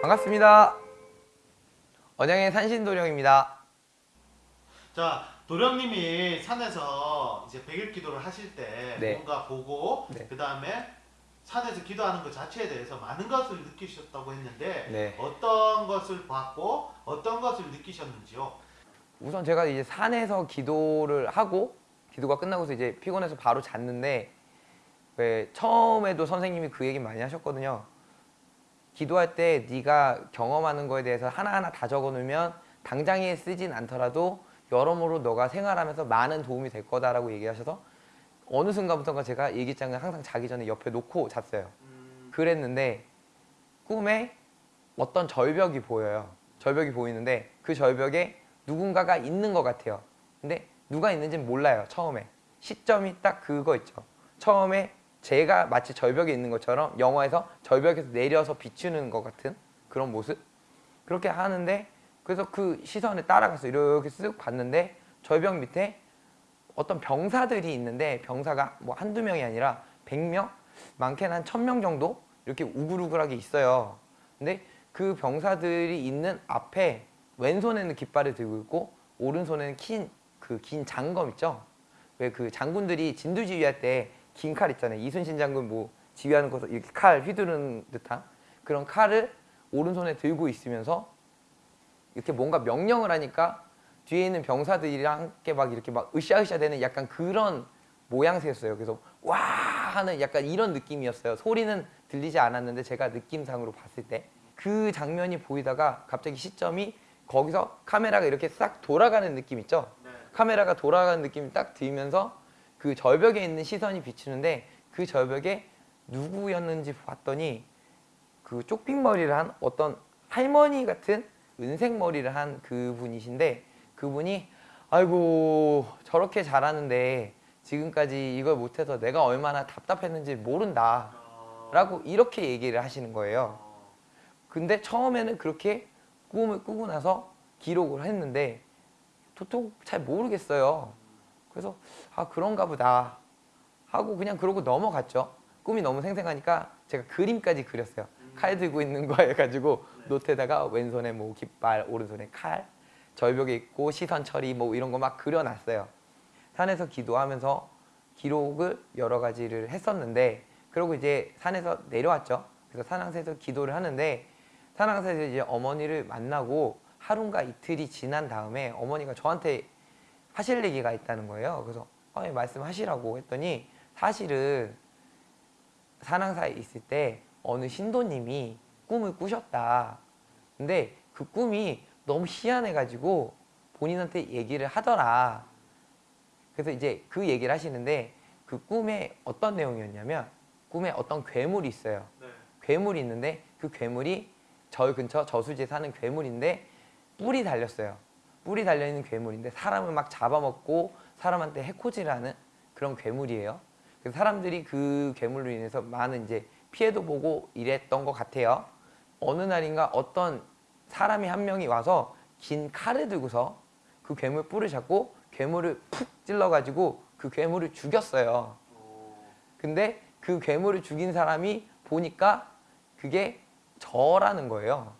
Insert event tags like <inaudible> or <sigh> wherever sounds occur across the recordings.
반갑습니다. 언양의 산신도령입니다. 자 도령님이 산에서 이제 백일 기도를 하실 때 네. 뭔가 보고 네. 그 다음에 산에서 기도하는 것 자체에 대해서 많은 것을 느끼셨다고 했는데 네. 어떤 것을 봤고 어떤 것을 느끼셨는지요? 우선 제가 이제 산에서 기도를 하고 기도가 끝나고서 이제 피곤해서 바로 잤는데 왜 처음에도 선생님이 그 얘기 많이 하셨거든요. 기도할 때 네가 경험하는 거에 대해서 하나하나 다 적어놓으면 당장에 쓰진 않더라도 여러모로 너가 생활하면서 많은 도움이 될 거다라고 얘기하셔서 어느 순간부터가 제가 일기장을 항상 자기 전에 옆에 놓고 잤어요. 음, 그랬는데 꿈에 어떤 절벽이 보여요. 절벽이 보이는데 그 절벽에 누군가가 있는 것 같아요. 근데 누가 있는지는 몰라요. 처음에 시점이 딱 그거 있죠. 처음에 제가 마치 절벽에 있는 것처럼 영화에서 절벽에서 내려서 비추는 것 같은 그런 모습 그렇게 하는데 그래서 그 시선에 따라가서 이렇게 쓱 봤는데 절벽 밑에 어떤 병사들이 있는데 병사가 뭐 한두 명이 아니라 100명? 많게는 한 1000명 정도 이렇게 우글우글하게 있어요. 근데 그 병사들이 있는 앞에 왼손에는 깃발을 들고 있고 오른손에는 긴 그 긴 장검 있죠. 왜 그 장군들이 진두지휘할 때 긴 칼 있잖아요. 이순신 장군 뭐 지휘하는 곳에서 이렇게 칼 휘두르는 듯한 그런 칼을 오른손에 들고 있으면서 이렇게 뭔가 명령을 하니까 뒤에 있는 병사들이랑 함께 막 이렇게 막 으쌰으쌰 되는 약간 그런 모양새였어요. 그래서 와 하는 약간 이런 느낌이었어요. 소리는 들리지 않았는데 제가 느낌상으로 봤을 때 그 장면이 보이다가 갑자기 시점이 거기서 카메라가 이렇게 싹 돌아가는 느낌 있죠? 네. 카메라가 돌아가는 느낌이 딱 들면서 그 절벽에 있는 시선이 비추는데 그 절벽에 누구였는지 봤더니 그 쪽빅머리를 한 어떤 할머니 같은 은색 머리를 한 그분이신데 그분이 아이고 저렇게 잘하는데 지금까지 이걸 못해서 내가 얼마나 답답했는지 모른다 어, 라고 이렇게 얘기를 하시는 거예요 어, 근데 처음에는 그렇게 꿈을 꾸고 나서 기록을 했는데 도통 잘 모르겠어요. 그래서 아 그런가 보다 하고 그냥 그러고 넘어갔죠. 꿈이 너무 생생하니까 제가 그림까지 그렸어요. 칼 들고 있는 거 해가지고 노트에다가 왼손에 뭐 깃발, 오른손에 칼, 절벽에 있고 시선 처리 뭐 이런 거 막 그려놨어요. 산에서 기도하면서 기록을 여러 가지를 했었는데 그리고 이제 산에서 내려왔죠. 그래서 산항사에서 기도를 하는데 산항사에서 이제 어머니를 만나고 하루인가 이틀이 지난 다음에 어머니가 저한테 하실 얘기가 있다는 거예요. 그래서 어, 예, 말씀하시라고 했더니 사실은 산항사에 있을 때 어느 신도님이 꿈을 꾸셨다. 근데 그 꿈이 너무 희한해가지고 본인한테 얘기를 하더라. 그래서 이제 그 얘기를 하시는데 그 꿈에 어떤 내용이었냐면 꿈에 어떤 괴물이 있어요. 네. 괴물이 있는데 그 괴물이 절 근처 저수지에 사는 괴물인데 뿔이 달렸어요. 뿔이 달려있는 괴물인데 사람을 막 잡아먹고 사람한테 해코지하는 그런 괴물이에요. 그래서 사람들이 그 괴물로 인해서 많은 이제 피해도 보고 이랬던 것 같아요. 어느 날인가 어떤 사람이 한 명이 와서 긴 칼을 들고서 그 괴물 뿔을 잡고 괴물을 푹 찔러가지고 그 괴물을 죽였어요. 오, 근데 그 괴물을 죽인 사람이 보니까 그게 저라는 거예요.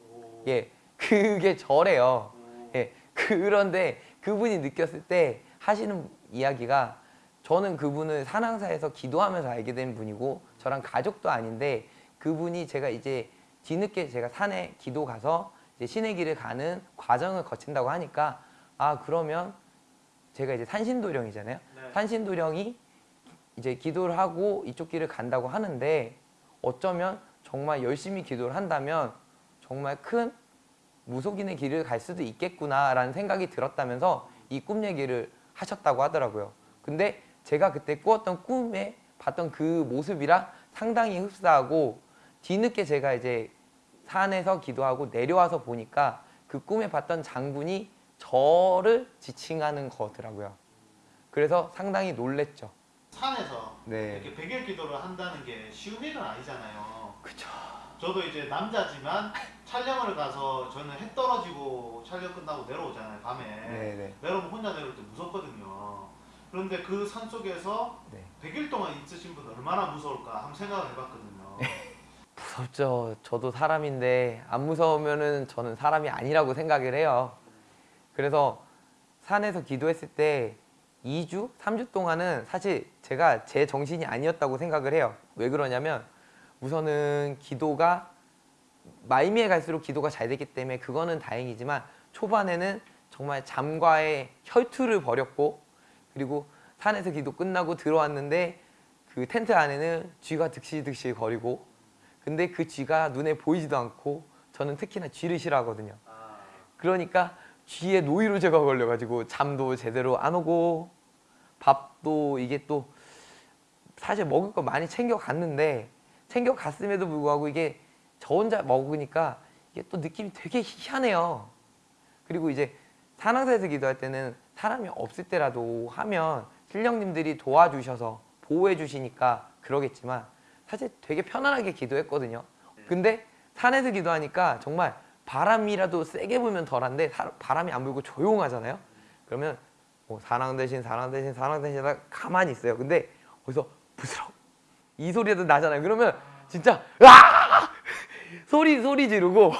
오, 예, 그게 저래요. 오, 예, 그런데 그분이 느꼈을 때 하시는 이야기가 저는 그분을 산항사에서 기도하면서 알게 된 분이고 저랑 가족도 아닌데 그분이 제가 이제 뒤늦게 제가 산에 기도 가서 신의 길을 가는 과정을 거친다고 하니까 아 그러면 제가 이제 산신도령이잖아요. 네. 산신도령이 이제 기도를 하고 이쪽 길을 간다고 하는데 어쩌면 정말 열심히 기도를 한다면 정말 큰 무속인의 길을 갈 수도 있겠구나라는 생각이 들었다면서 이 꿈 얘기를 하셨다고 하더라고요. 근데 제가 그때 꾸었던 꿈에 봤던 그 모습이랑 상당히 흡사하고 뒤늦게 제가 이제 산에서 기도하고 내려와서 보니까 그 꿈에 봤던 장군이 저를 지칭하는 거더라고요. 그래서 상당히 놀랬죠. 산에서 네. 이렇게 백일 기도를 한다는 게 쉬운 일은 아니잖아요. 그쵸. 저도 이제 남자지만 촬영을 가서 저는 해 떨어지고 촬영 끝나고 내려오잖아요 밤에 네네. 내려오면 혼자 내려올 때 무섭거든요 그런데 그 산 속에서 네. 100일 동안 있으신 분 얼마나 무서울까 한번 생각을 해봤거든요 무섭죠. 저도 사람인데 안 무서우면은 저는 사람이 아니라고 생각을 해요. 그래서 산에서 기도했을 때 2주, 3주 동안은 사실 제가 제 정신이 아니었다고 생각을 해요. 왜 그러냐면 우선은 기도가 말미에 갈수록 기도가 잘 되기 때문에 그거는 다행이지만 초반에는 정말 잠과의 혈투를 벌였고 그리고 산에서 기도 끝나고 들어왔는데 그 텐트 안에는 쥐가 득실득실 거리고 근데 그 쥐가 눈에 보이지도 않고 저는 특히나 쥐를 싫어하거든요. 아, 그러니까 쥐에 노이로 제가 걸려가지고 잠도 제대로 안 오고 밥도 이게 또 사실 먹을 거 많이 챙겨 갔는데 챙겨 갔음에도 불구하고 이게 저 혼자 먹으니까 이게 또 느낌이 되게 희한해요. 그리고 이제 산악사에서 기도할 때는 사람이 없을 때라도 하면 신령님들이 도와주셔서 보호해 주시니까 그러겠지만 사실 되게 편안하게 기도했거든요. 근데 산에서 기도하니까 정말 바람이라도 세게 불면 덜한데 사- 바람이 안 불고 조용하잖아요. 그러면 뭐 사랑 대신 사랑 대신 사랑 대신 하다가 가만히 있어요. 근데 어디서 부스럭 이 소리도 나잖아요. 그러면 진짜 아 <laughs> 소리 소리 지르고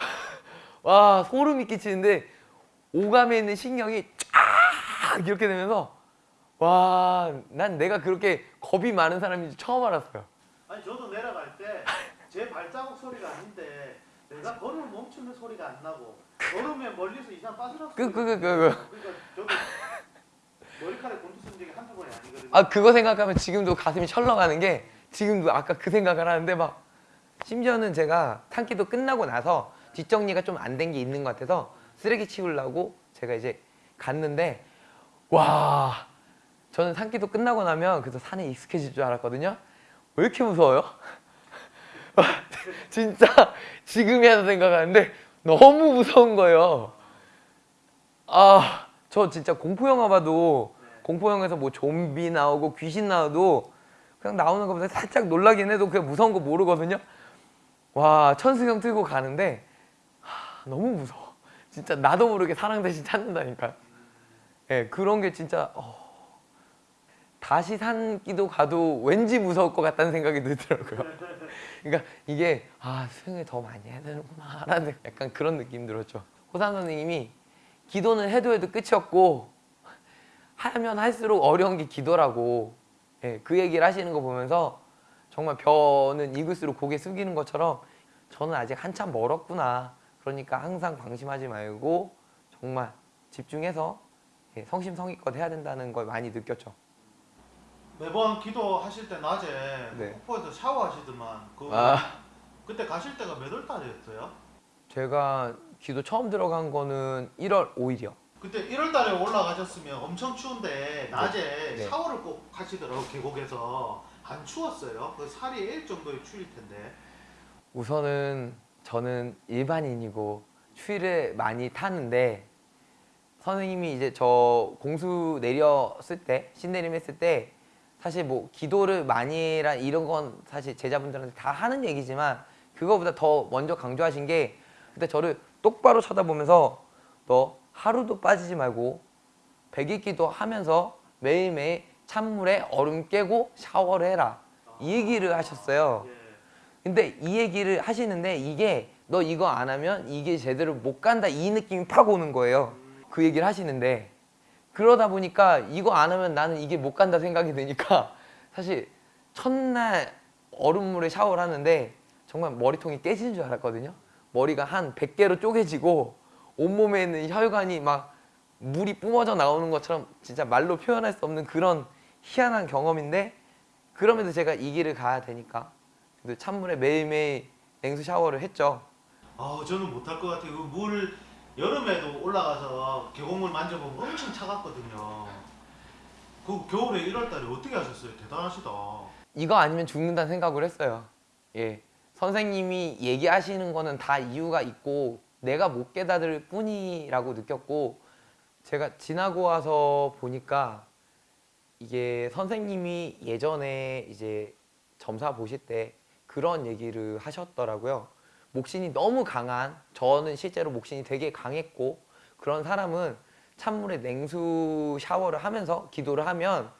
<laughs> 와 소름이 끼치는데 오감에 있는 신경이 쫙 이렇게 되면서 와 난 내가 그렇게 겁이 많은 사람인지 처음 알았어요. 아니 저도 내려갈 때 제 발자국 소리가 아닌데 내가 걸음을 멈추는 소리가 안 나고 걸으면 멀리서 이상 빠져나서 그, 그, 그, 그, 그. 그러니까 저도 머리카락에 곤두 쓴 적이 한두 번이 아니거든요 아 그거 생각하면 지금도 가슴이 철렁하는 게 지금도 아까 그 생각을 하는데 막 심지어는 제가 산기도 끝나고 나서 뒷정리가 좀 안 된 게 있는 것 같아서 쓰레기 치우려고 제가 이제 갔는데 와 저는 산기도 끝나고 나면 그래서 산에 익숙해질 줄 알았거든요 왜 이렇게 무서워요? <laughs> 진짜 지금이야 생각하는데 너무 무서운 거예요 아 저 진짜 공포 영화 봐도 공포 영화에서 뭐 좀비 나오고 귀신 나와도 그냥 나오는 것보다 살짝 놀라긴 해도 그냥 무서운 거 모르거든요. 와 천수경 틀고 가는데 하, 너무 무서워. 진짜 나도 모르게 사랑 대신 찾는다니까. 예 그런 게 진짜 어, 다시 산기도 가도 왠지 무서울 것 같다는 생각이 들더라고요. <laughs> 그러니까 이게 아 수영을 더 많이 해야 되는구나 라는 약간 그런 느낌 들었죠. 호산 선생님이 기도는 해도 해도 끝이 없고 하면 할수록 어려운 게 기도라고 예, 그 얘기를 하시는 거 보면서 정말 벼는 익을수록 고개 숙이는 것처럼 저는 아직 한참 멀었구나 그러니까 항상 방심하지 말고 정말 집중해서 예, 성심성의껏 해야 된다는 걸 많이 느꼈죠 매번 기도하실 때 낮에 네. 폭포에서 샤워하시더만 그 아. 그때 가실 때가 몇 월 달이었어요? 제가 기도 처음 들어간 거는 1월 5일이요 그때 1월 달에 올라가셨으면 엄청 추운데 낮에 네. 샤워를 꼭 하시더라고 계곡에서 안 추웠어요? 그 살이 일 정도의 추일 텐데 우선은 저는 일반인이고 추위를 많이 타는데 선생님이 이제 저 공수 내렸을 때 신내림 했을 때 사실 뭐 기도를 많이라 이런 건 사실 제자분들한테 다 하는 얘기지만 그거보다 더 먼저 강조하신 게 그때 저를 똑바로 쳐다보면서 너 하루도 빠지지 말고 백일 기도 하면서 매일매일 찬물에 얼음 깨고 샤워를 해라 이 얘기를 하셨어요. 예. 근데 이 얘기를 하시는데 이게 너 이거 안 하면 이게 제대로 못 간다 이 느낌이 팍 오는 거예요. 그 얘기를 하시는데 그러다 보니까 이거 안 하면 나는 이게 못 간다 생각이 드니까 <laughs> 사실 첫날 얼음물에 샤워를 하는데 정말 머리통이 깨지는 줄 알았거든요. 머리가 한 100개로 쪼개지고 온몸에 있는 혈관이 막 물이 뿜어져 나오는 것처럼 진짜 말로 표현할 수 없는 그런 희한한 경험인데 그럼에도 제가 이 길을 가야 되니까 찬물에 매일매일 냉수 샤워를 했죠. 아 저는 못할 것 같아요. 그물 여름에도 올라가서 계곡물 만져보면 엄청 차갑거든요. 그 겨울에 1월 달에 어떻게 하셨어요? 대단하시다. 이거 아니면 죽는다는 생각을 했어요. 예. 선생님이 얘기하시는 거는 다 이유가 있고 내가 못 깨달을 뿐이라고 느꼈고 제가 지나고 와서 보니까 이게 선생님이 예전에 이제 점사 보실 때 그런 얘기를 하셨더라고요. 목신이 너무 강한 저는 실제로 목신이 되게 강했고 그런 사람은 찬물에 냉수 샤워를 하면서 기도를 하면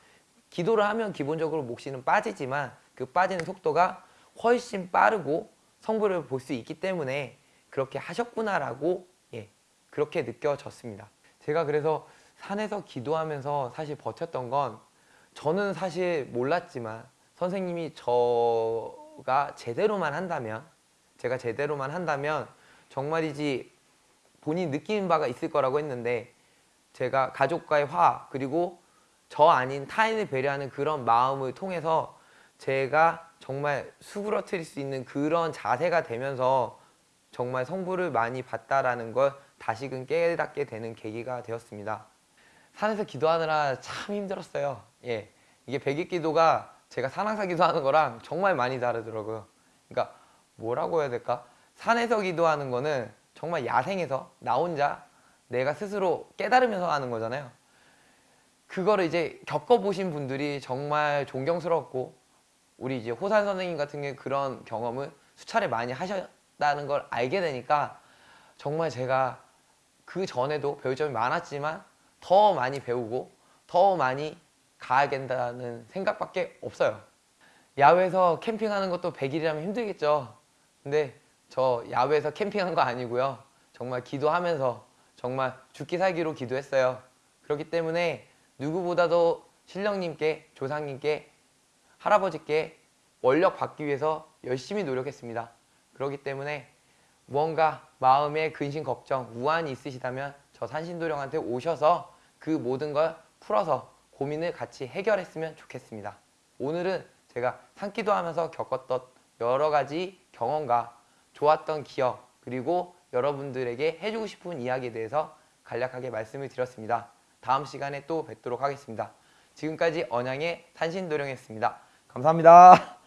기도를 하면 기본적으로 목신은 빠지지만 그 빠지는 속도가 훨씬 빠르고 성부를 볼 수 있기 때문에 그렇게 하셨구나라고 예 그렇게 느껴졌습니다. 제가 그래서 산에서 기도하면서 사실 버텼던 건 저는 사실 몰랐지만 선생님이 저가 제대로만 한다면 제가 제대로만 한다면 정말이지 본인 느끼는 바가 있을 거라고 했는데 제가 가족과의 화 그리고 저 아닌 타인을 배려하는 그런 마음을 통해서 제가 정말 수그러뜨릴 수 있는 그런 자세가 되면서 정말 성부를 많이 받다라는 걸 다시금 깨닫게 되는 계기가 되었습니다. 산에서 기도하느라 참 힘들었어요. 예. 이게 백일 기도가 제가 산항사 기도하는 거랑 정말 많이 다르더라고요. 그러니까 뭐라고 해야 될까? 산에서 기도하는 거는 정말 야생에서 나 혼자 내가 스스로 깨달으면서 하는 거잖아요. 그거를 이제 겪어보신 분들이 정말 존경스럽고 우리 이제 호산 선생님 같은 그런 경험을 수차례 많이 하셨다는 걸 알게 되니까 정말 제가 그 전에도 배울 점이 많았지만 더 많이 배우고 더 많이 가야 된다는 생각밖에 없어요. 야외에서 캠핑하는 것도 100일이라면 힘들겠죠. 근데 저 야외에서 캠핑한 거 아니고요. 정말 기도하면서 정말 죽기 살기로 기도했어요. 그렇기 때문에 누구보다도 신령님께 조상님께 할아버지께 원력 받기 위해서 열심히 노력했습니다. 그렇기 때문에 무언가 마음에 근심 걱정 우환이 있으시다면 저 산신도령한테 오셔서 그 모든 걸 풀어서 고민을 같이 해결했으면 좋겠습니다. 오늘은 제가 산기도 하면서 겪었던 여러 가지 경험과 좋았던 기억 그리고 여러분들에게 해주고 싶은 이야기에 대해서 간략하게 말씀을 드렸습니다. 다음 시간에 또 뵙도록 하겠습니다. 지금까지 언양의 산신도령이었습니다. 감사합니다.